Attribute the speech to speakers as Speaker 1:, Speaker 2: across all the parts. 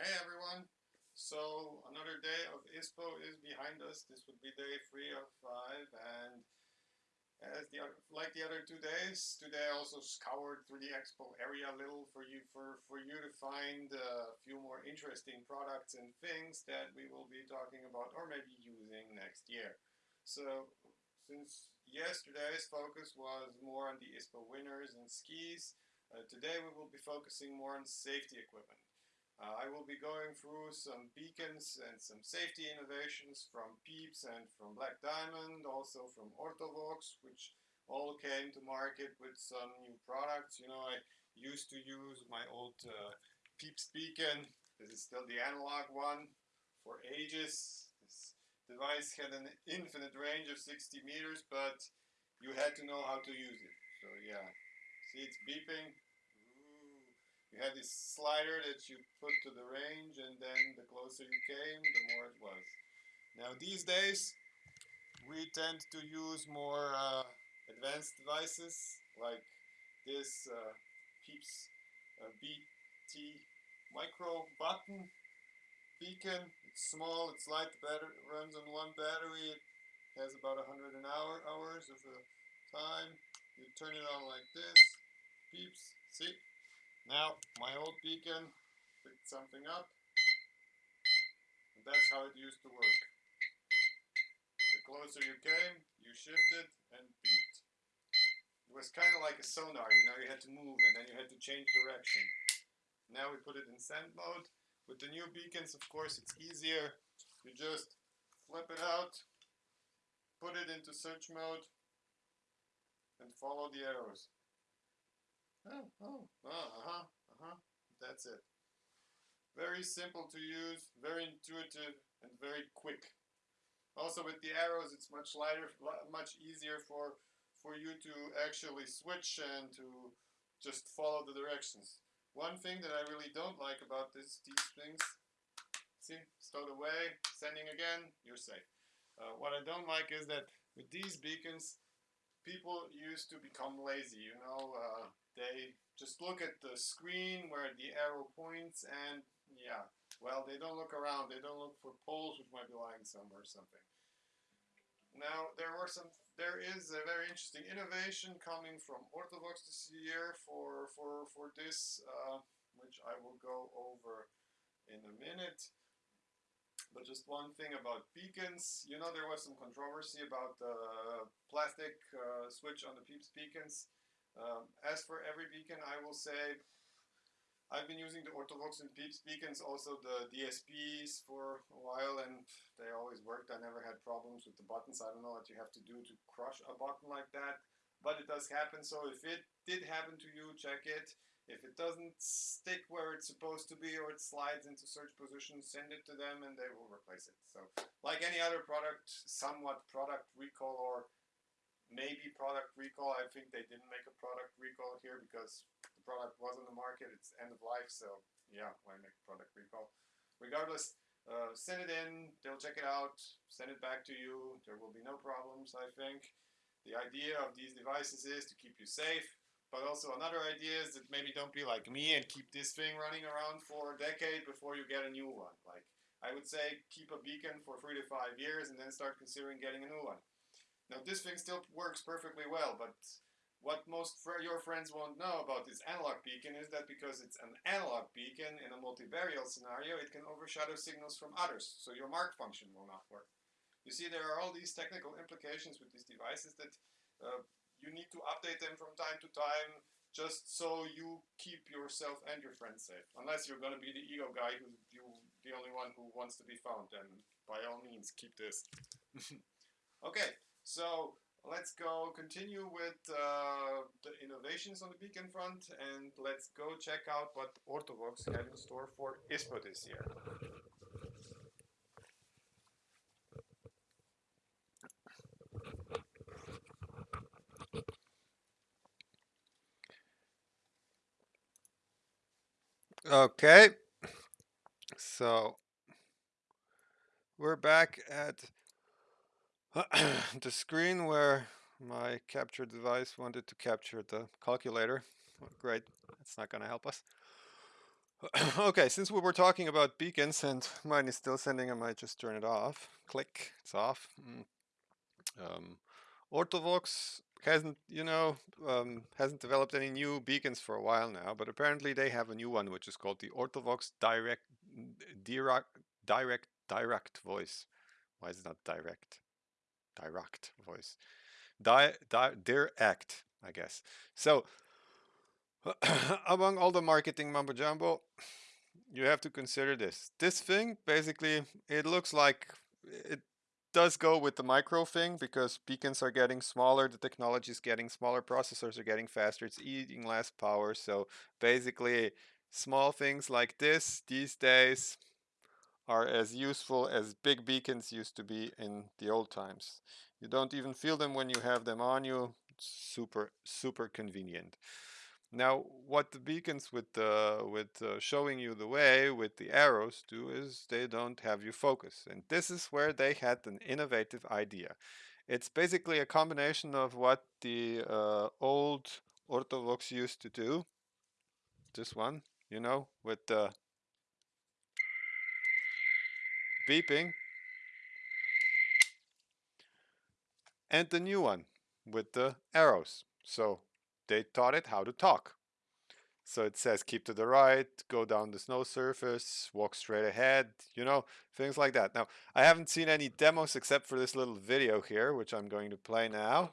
Speaker 1: Hey everyone! So another day of ISPO is behind us. This would be day three of five and as the like the other two days, today I also scoured through the expo area a little for you for, for you to find a few more interesting products and things that we will be talking about or maybe using next year. So since yesterday's focus was more on the ISPO winners and skis, uh, today we will be focusing more on safety equipment. Uh, I will be going through some beacons and some safety innovations from Pieps and from Black Diamond, also from Ortovox, which all came to market with some new products. You know, I used to use my old uh, Pieps beacon. This is still the analog one for ages. This device had an infinite range of 60 meters, but you had to know how to use it. So yeah, see it's beeping you had this slider that you put to the range and then the closer you came, the more it was. Now these days, we tend to use more uh, advanced devices like this uh, Pieps uh, BT micro button beacon. It's small, it's light, runs on one battery, it has about 100 an hour hours of time. You turn it on like this, Pieps, see? Now, my old beacon picked something up. And that's how it used to work. The closer you came, you shifted and beeped. It was kind of like a sonar, you know, you had to move and then you had to change direction. Now we put it in send mode. With the new beacons, of course, it's easier. You just flip it out, put it into search mode, and follow the arrows. Oh, oh, uh-huh, uh-huh, that's it. Very simple to use, very intuitive, and very quick. Also with the arrows, it's much lighter, much easier for, for you to actually switch and to just follow the directions. One thing that I really don't like about this, these things, see, stowed away, sending again, you're safe. Uh, what I don't like is that with these beacons, people used to become lazy, you know, uh, they just look at the screen where the arrow points and yeah, well, they don't look around. They don't look for poles which might be lying somewhere or something. Now, there were some, there is a very interesting innovation coming from Ortovox this year for, for, for this, uh, which I will go over in a minute. But just one thing about beacons, you know there was some controversy about the plastic uh, switch on the Pieps beacons. Um, as for every beacon, I will say I've been using the Ortovox and Pieps beacons, also the DSPs for a while, and they always worked. I never had problems with the buttons. I don't know what you have to do to crush a button like that, but it does happen. So if it did happen to you, check it. If it doesn't stick where it's supposed to be or it slides into search position, send it to them and they will replace it. So like any other product, somewhat product recall or maybe product recall. I think they didn't make a product recall here because the product was on the market. It's end of life, so yeah, why make product recall? Regardless, uh, send it in. They'll check it out. Send it back to you. There will be no problems, I think. The idea of these devices is to keep you safe, but also another idea is that maybe don't be like me and keep this thing running around for a decade before you get a new one. Like I would say keep a beacon for three to five years and then start considering getting a new one. Now this thing still works perfectly well, but what most fr your friends won't know about this analog beacon is that because it's an analog beacon in a multivariate scenario, it can overshadow signals from others, so your mark function will not work. You see, there are all these technical implications with these devices that uh, you need to update them from time to time just so you keep yourself and your friends safe. Unless you're going to be the ego guy who's you, the only one who wants to be found, then by all means, keep this. okay. So let's go continue with uh, the innovations on the beacon front and let's go check out what Ortovox had in store for ISPO this year. Okay, so we're back at the screen where my capture device wanted to capture the calculator. Great, it's not going to help us. okay, since we were talking about beacons and mine is still sending, I might just turn it off. Click, it's off. Mm. Um, Ortovox hasn't, you know, um, hasn't developed any new beacons for a while now, but apparently they have a new one, which is called the Ortovox Direct, Direct, Direct, Direct Voice. Why is it not direct? Direct voice. Di, di, direct, I guess. So, among all the marketing mumbo jumbo, you have to consider this. This thing, basically, it looks like it does go with the micro thing because beacons are getting smaller, the technology is getting smaller, processors are getting faster, it's eating less power. So basically, small things like this these days are as useful as big beacons used to be in the old times. You don't even feel them when you have them on you. Super, super convenient. Now, what the beacons with uh, with uh, showing you the way with the arrows do is they don't have you focus, and this is where they had an innovative idea. It's basically a combination of what the uh, old Ortovox used to do. This one, you know, with the beeping, and the new one with the arrows. So they taught it how to talk. So it says keep to the right, go down the snow surface, walk straight ahead, you know, things like that. Now, I haven't seen any demos except for this little video here, which I'm going to play now.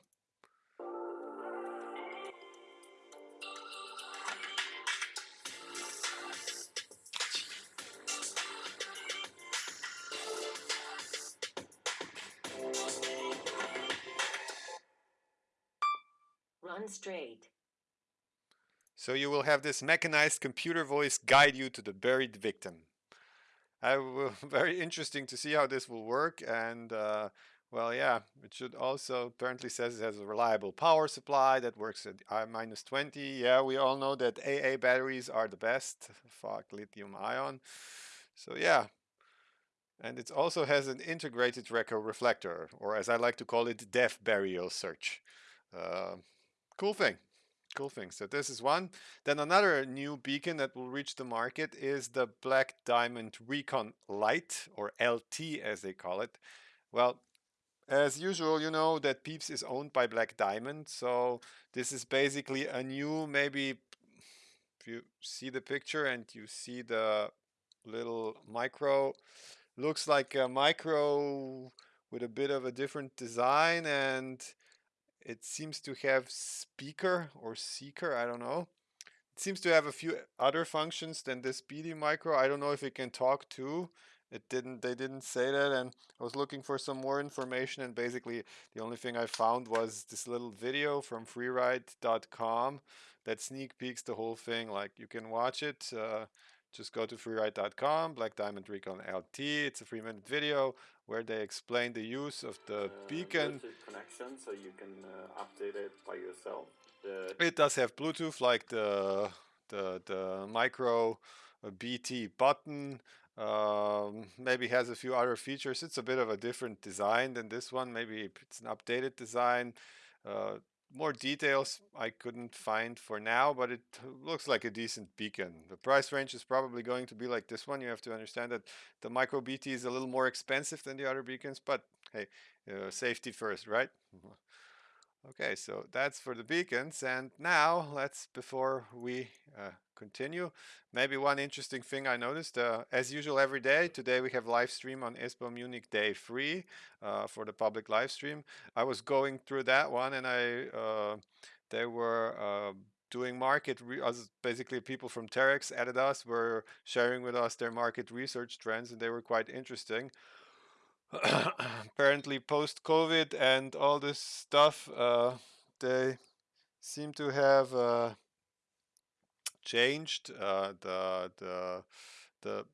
Speaker 1: So you will have this mechanized computer voice guide you to the buried victim. I will, very interesting to see how this will work and uh, well yeah it should also apparently says it has a reliable power supply that works at I minus 20 yeah we all know that AA batteries are the best. Fuck lithium ion. So yeah. And it also has an integrated Recco reflector or as I like to call it death burial search. Uh, cool thing cool thing. So this is one. Then another new beacon that will reach the market is the Black Diamond Recon Light or LT as they call it. Well, as usual, you know that Pieps is owned by Black Diamond, so this is basically a new, maybe if you see the picture and you see the little micro, looks like a micro with a bit of a different design and it seems to have speaker or seeker, I don't know. It seems to have a few other functions than this BD micro. I don't know if it can talk too. It didn't, they didn't say that and I was looking for some more information and basically the only thing I found was this little video from freeride.com that sneak peeks the whole thing. Like you can watch it. Uh, just go to freeride.com, Black Diamond Recon LT. It's a three minute video where they explain the use of the uh, beacon.
Speaker 2: connection, so you can uh, update it by yourself. The
Speaker 1: it does have Bluetooth, like the the the micro uh, BT button. Um, maybe has a few other features. It's a bit of a different design than this one. Maybe it's an updated design. Uh, more details I couldn't find for now, but it looks like a decent beacon. The price range is probably going to be like this one. You have to understand that the micro BT is a little more expensive than the other beacons, but hey, uh, safety first, right? Okay, so that's for the beacons. And now let's, before we uh, continue, maybe one interesting thing I noticed, uh, as usual every day, today we have live stream on ISPO Munich day three uh, for the public live stream. I was going through that one and I, uh, they were uh, doing market, as basically people from Terex, us were sharing with us their market research trends and they were quite interesting. apparently post COVID and all this stuff, uh, they seem to have uh, changed uh, the the the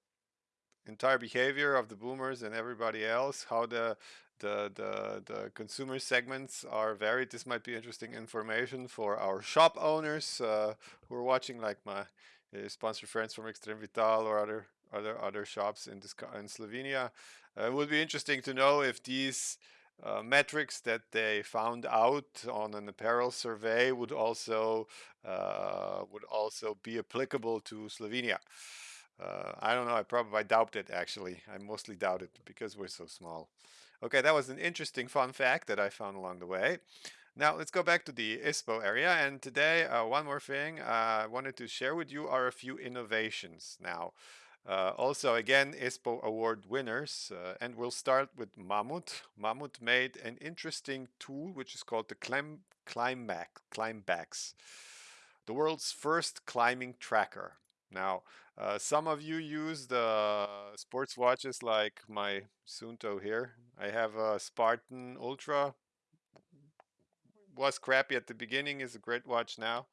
Speaker 1: entire behavior of the boomers and everybody else. How the the the the consumer segments are varied. This might be interesting information for our shop owners uh, who are watching, like my uh, sponsor friends from Extreme Vital or other other other shops in this in Slovenia. Uh, it would be interesting to know if these uh, metrics that they found out on an apparel survey would also uh, would also be applicable to Slovenia. Uh, I don't know. I probably I doubt it actually. I mostly doubt it because we're so small. Okay, that was an interesting fun fact that I found along the way. Now let's go back to the ISPO area and today uh, one more thing uh, I wanted to share with you are a few innovations now. Uh, also again ISPO award winners uh, and we'll start with Mammut. Mammut made an interesting tool which is called the Climb, Climbback, Climbax. The world's first climbing tracker. Now uh, some of you use the sports watches like my Suunto here. I have a Spartan Ultra was crappy at the beginning is a great watch now.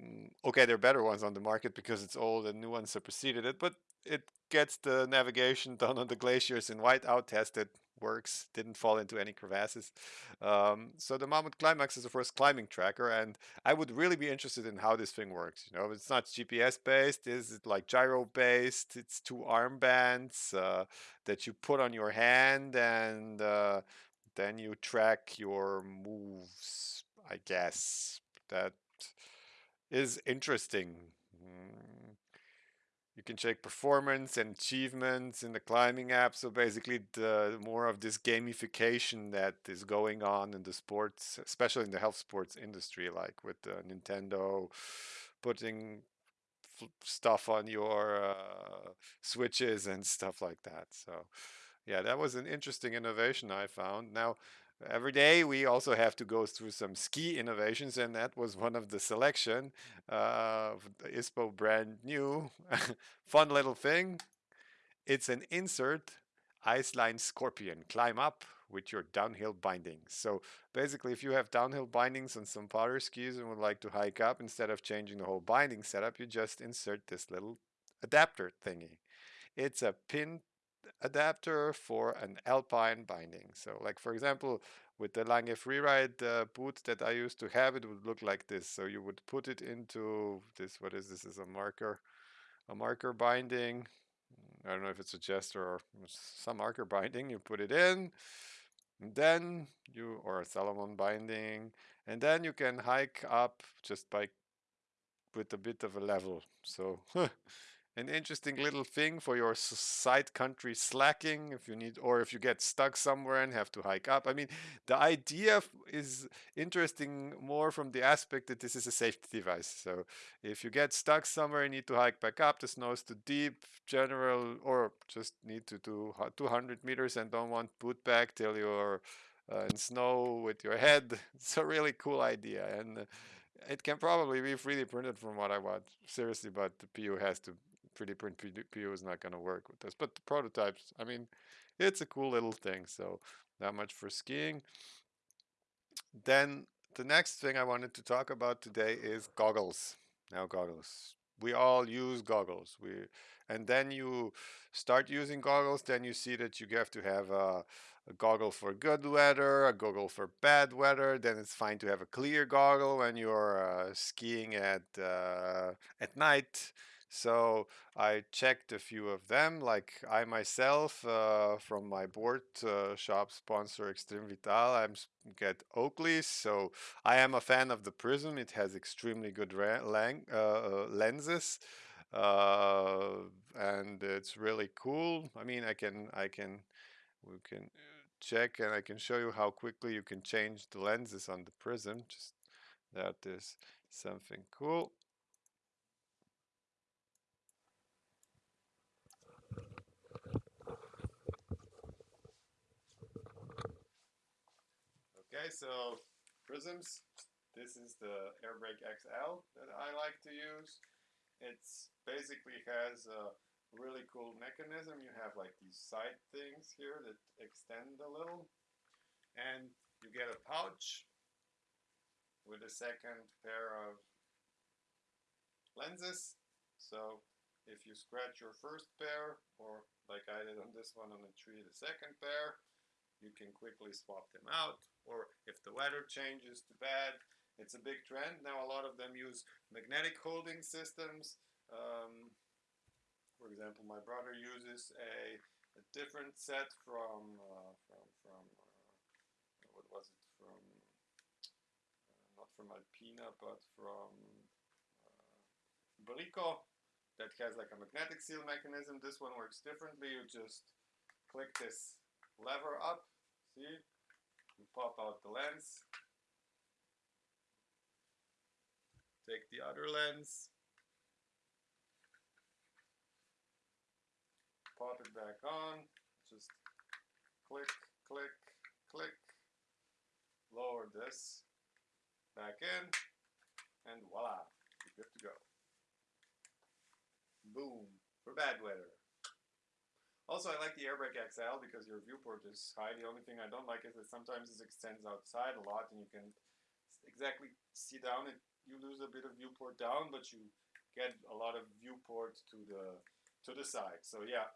Speaker 1: Mm, okay, there are better ones on the market because it's old and new ones superseded it, but it gets the navigation done on the glaciers in whiteout tested works didn't fall into any crevasses. Um, so the Mammut Climbax is the first climbing tracker and I would really be interested in how this thing works you know? It's not GPS based is it like gyro based it's two armbands uh, that you put on your hand and uh, then you track your moves, I guess. That is interesting. Mm. You can check performance and achievements in the climbing app. So basically, the more of this gamification that is going on in the sports, especially in the health sports industry, like with uh, Nintendo putting stuff on your uh, switches and stuff like that. So yeah, that was an interesting innovation I found. Now, every day we also have to go through some ski innovations, and that was one of the selection. Uh, the ISPO brand new, fun little thing. It's an insert Iceline Scorpion. Climb up with your downhill bindings. So basically, if you have downhill bindings on some powder skis and would like to hike up, instead of changing the whole binding setup, you just insert this little adapter thingy. It's a pin adapter for an alpine binding. So like for example, with the Lange Freeride uh, boot that I used to have, it would look like this. So you would put it into this, what is this, is a marker, a marker binding. I don't know if it's a Jester or some marker binding, you put it in, then you, or a Salomon binding, and then you can hike up just by, with a bit of a level. So an interesting little thing for your side country slacking if you need or if you get stuck somewhere and have to hike up. I mean the idea is interesting more from the aspect that this is a safety device. So if you get stuck somewhere and need to hike back up. The snow is too deep general or just need to do 200 meters and don't want put back till you're uh, in snow with your head. It's a really cool idea and uh, it can probably be 3D printed from what I want seriously, but the PU has to 3D print PU is not going to work with this. But the prototypes, I mean, it's a cool little thing. So that much for skiing. Then the next thing I wanted to talk about today is goggles. Now goggles. We all use goggles. We and then you start using goggles, then you see that you have to have a, a goggle for good weather, a goggle for bad weather. Then it's fine to have a clear goggle when you're uh, skiing at uh, at night. So I checked a few of them, like I myself uh, from my board uh, shop sponsor Extreme Vital, I get Oakley's. So I am a fan of the Prizm. It has extremely good uh, uh, lenses. Uh, and it's really cool. I mean, I can, I can, we can check and I can show you how quickly you can change the lenses on the Prizm. Just that is something cool. Okay, so prisms. This is the Airbrake XL that I like to use. It's basically has a really cool mechanism. You have like these side things here that extend a little. And you get a pouch with a second pair of lenses. So if you scratch your first pair, or like I did on this one on the tree, the second pair, you can quickly swap them out or if the weather changes to bad it's a big trend now a lot of them use magnetic holding systems um, for example my brother uses a a different set from uh, from from uh, what was it from uh, not from Alpina but from uh, Briko that has like a magnetic seal mechanism. This one works differently. You just click this lever up. See, you pop out the lens. Take the other lens. Pop it back on. Just click, click, click. Lower this back in. And voila, you're good to go. Boom, for bad weather. Also, I like the Airbrake XL because your viewport is high. The only thing I don't like is that sometimes it extends outside a lot and you can exactly see down it. You lose a bit of viewport down, but you get a lot of viewport to the to the side. So yeah,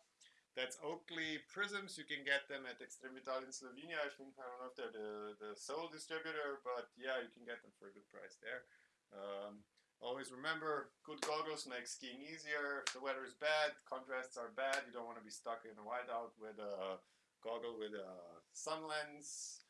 Speaker 1: that's Oakley prisms. You can get them at Extreme Vital in Slovenia. I think I don't know if they're the the sole distributor, but yeah, you can get them for a good price there. Um, Always remember, good goggles make skiing easier. If the weather is bad, contrasts are bad. You don't want to be stuck in a whiteout with a goggle with a sun lens.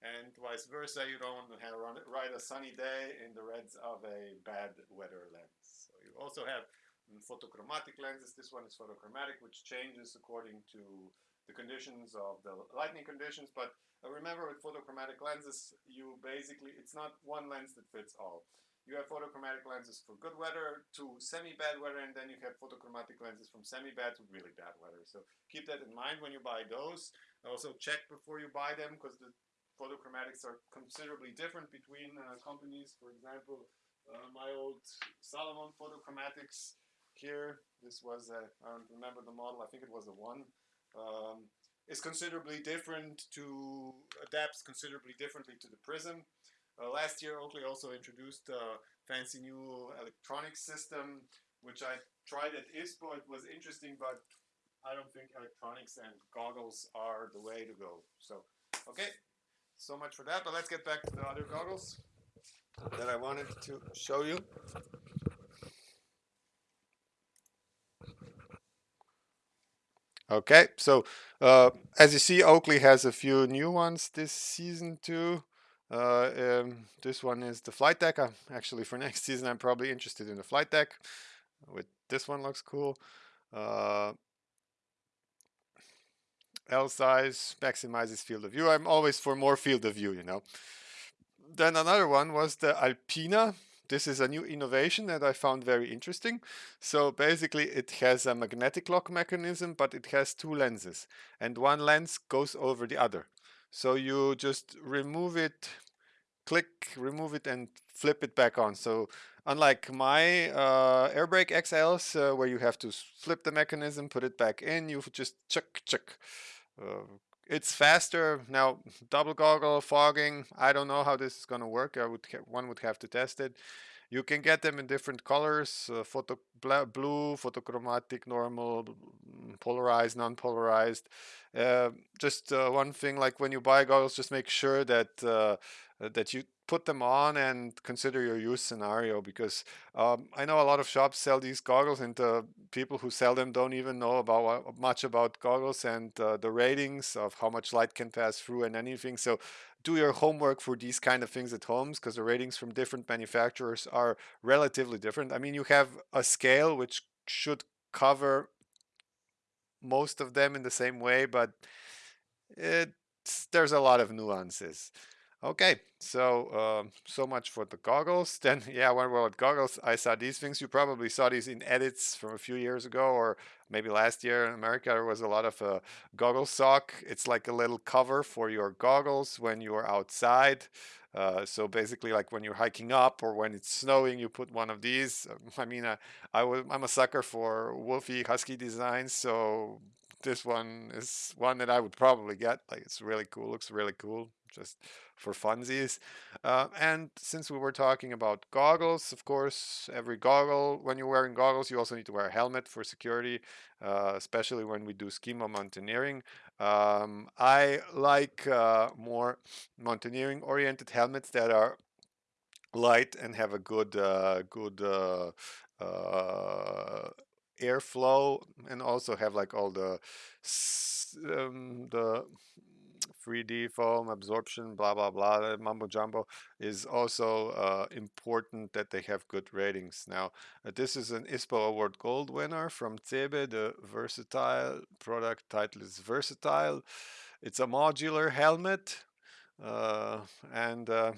Speaker 1: And vice versa, you don't want to have ride a sunny day in the reds of a bad weather lens. So you also have photochromatic lenses. This one is photochromatic, which changes according to the conditions of the lighting conditions. But uh, remember with photochromatic lenses, you basically, it's not one lens that fits all. You have photochromatic lenses for good weather to semi-bad weather, and then you have photochromatic lenses from semi-bad to really bad weather. So keep that in mind when you buy those. Also check before you buy them because the photochromatics are considerably different between uh, companies. For example, uh, my old Salomon photochromatics here, this was a, I don't remember the model, I think it was a one, um, is considerably different to, adapts considerably differently to the prism. Uh, last year, Oakley also introduced a fancy new electronic system, which I tried at ISPO. It was interesting, but I don't think electronics and goggles are the way to go. So, okay, so much for that. But let's get back to the other goggles that I wanted to show you. Okay, so uh, as you see, Oakley has a few new ones this season too. Uh, um, this one is the flight deck. I'm actually for next season, I'm probably interested in the flight deck. With this one looks cool. Uh, L size maximizes field of view. I'm always for more field of view, you know. Then another one was the Alpina. This is a new innovation that I found very interesting. So basically it has a magnetic lock mechanism, but it has two lenses and one lens goes over the other. So you just remove it, click, remove it and flip it back on. So unlike my uh, Airbrake XLs uh, where you have to flip the mechanism, put it back in, you just chuck, chuck. Uh, it's faster now double goggle fogging i don't know how this is going to work i would one would have to test it you can get them in different colors uh, photo blue photochromatic normal polarized non-polarized. Uh, just uh, one thing like when you buy goggles just make sure that uh, that you put them on and consider your use scenario because um, I know a lot of shops sell these goggles and the people who sell them don't even know about much about goggles and uh, the ratings of how much light can pass through and anything. So do your homework for these kind of things at homes because the ratings from different manufacturers are relatively different. I mean, you have a scale which should cover most of them in the same way, but it's, there's a lot of nuances. Okay, so um, so much for the goggles. Then, yeah, we're at goggles, I saw these things. You probably saw these in edits from a few years ago, or maybe last year in America. There was a lot of uh, goggle sock. It's like a little cover for your goggles when you are outside. Uh, so basically, like when you're hiking up or when it's snowing, you put one of these. I mean, uh, I I'm a sucker for wolfy Husky designs, so this one is one that I would probably get. Like it's really cool. Looks really cool. Just for funsies. Uh, and since we were talking about goggles, of course, every goggle, when you're wearing goggles, you also need to wear a helmet for security, uh, especially when we do ski mountaineering. Um, I like uh, more mountaineering oriented helmets that are light and have a good, uh, good uh, uh, airflow and also have like all the um, the 3D foam absorption, blah blah blah, mumbo jumbo is also uh, important that they have good ratings. Now, uh, this is an ISPO Award Gold winner from CeBe. The versatile product title is Versatile. It's a modular helmet, uh, and uh,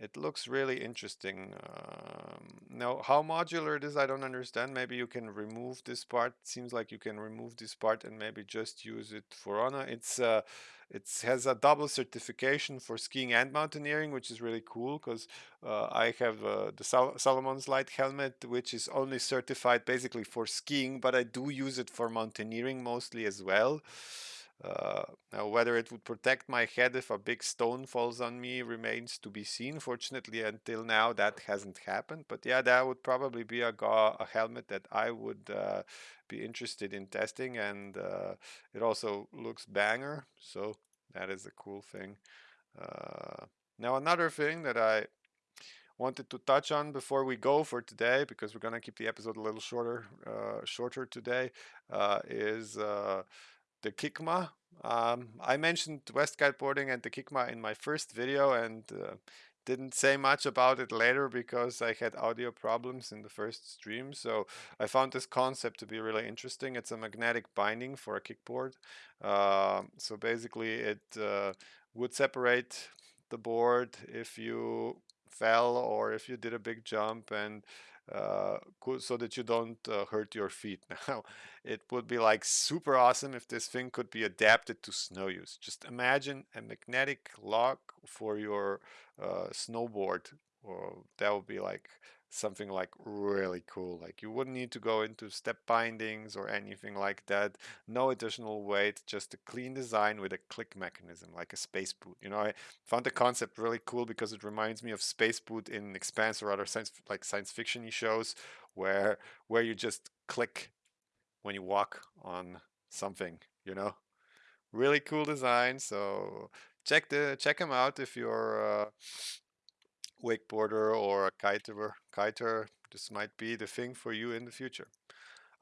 Speaker 1: it looks really interesting. Um, now, how modular it is, I don't understand. Maybe you can remove this part. It seems like you can remove this part and maybe just use it for honor. It's uh, it has a double certification for skiing and mountaineering, which is really cool because uh, I have uh, the Sal Salomon's Light helmet, which is only certified basically for skiing, but I do use it for mountaineering mostly as well. Uh, now, whether it would protect my head if a big stone falls on me remains to be seen. Fortunately, until now, that hasn't happened. But yeah, that would probably be a, a helmet that I would uh, be interested in testing. And uh, it also looks banger. So that is a cool thing. Uh, now, another thing that I wanted to touch on before we go for today, because we're going to keep the episode a little shorter, uh, shorter today, uh, is the Kikma. Um, I mentioned west kiteboarding and the Kikma in my first video and uh, didn't say much about it later because I had audio problems in the first stream. So I found this concept to be really interesting. It's a magnetic binding for a kiteboard. Uh, so basically it uh, would separate the board if you fell or if you did a big jump and uh, so that you don't uh, hurt your feet. Now, it would be like super awesome if this thing could be adapted to snow use. Just imagine a magnetic lock for your uh, snowboard. Or that would be like something like really cool. Like you wouldn't need to go into step bindings or anything like that. No additional weight, just a clean design with a click mechanism, like a space boot. You know, I found the concept really cool because it reminds me of space boot in Expanse or other science like science fiction shows where where you just click when you walk on something, you know. Really cool design. So check the check them out if you're uh, wakeboarder or a kiter, kiter, this might be the thing for you in the future.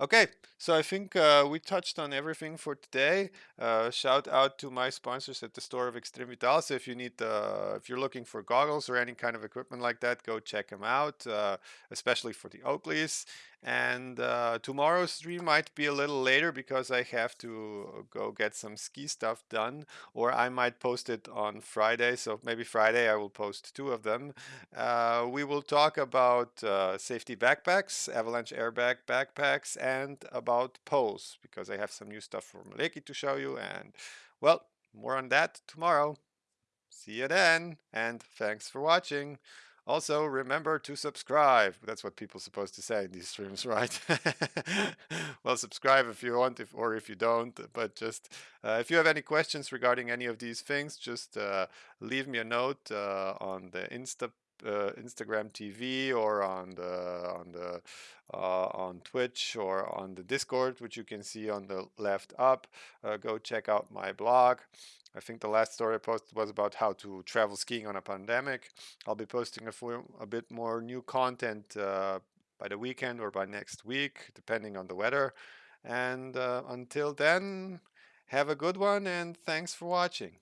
Speaker 1: Okay, so I think uh, we touched on everything for today. Uh, shout out to my sponsors at the store of Extreme Vital. So if you need, uh, if you're looking for goggles or any kind of equipment like that, go check them out, uh, especially for the Oakleys. And uh, tomorrow's stream might be a little later because I have to go get some ski stuff done, or I might post it on Friday. So maybe Friday I will post two of them. Uh, we will talk about uh, safety backpacks, avalanche airbag backpacks, and about poles because I have some new stuff from Leki to show you. And well, more on that tomorrow. See you then, and thanks for watching. Also, remember to subscribe. That's what people are supposed to say in these streams, right? well, subscribe if you want, if or if you don't. But just uh, if you have any questions regarding any of these things, just uh, leave me a note uh, on the Insta uh, Instagram TV or on the on the uh, on Twitch or on the Discord, which you can see on the left up. Uh, go check out my blog. I think the last story I posted was about how to travel skiing on a pandemic. I'll be posting a, a bit more new content uh, by the weekend or by next week, depending on the weather. And uh, until then, have a good one and thanks for watching.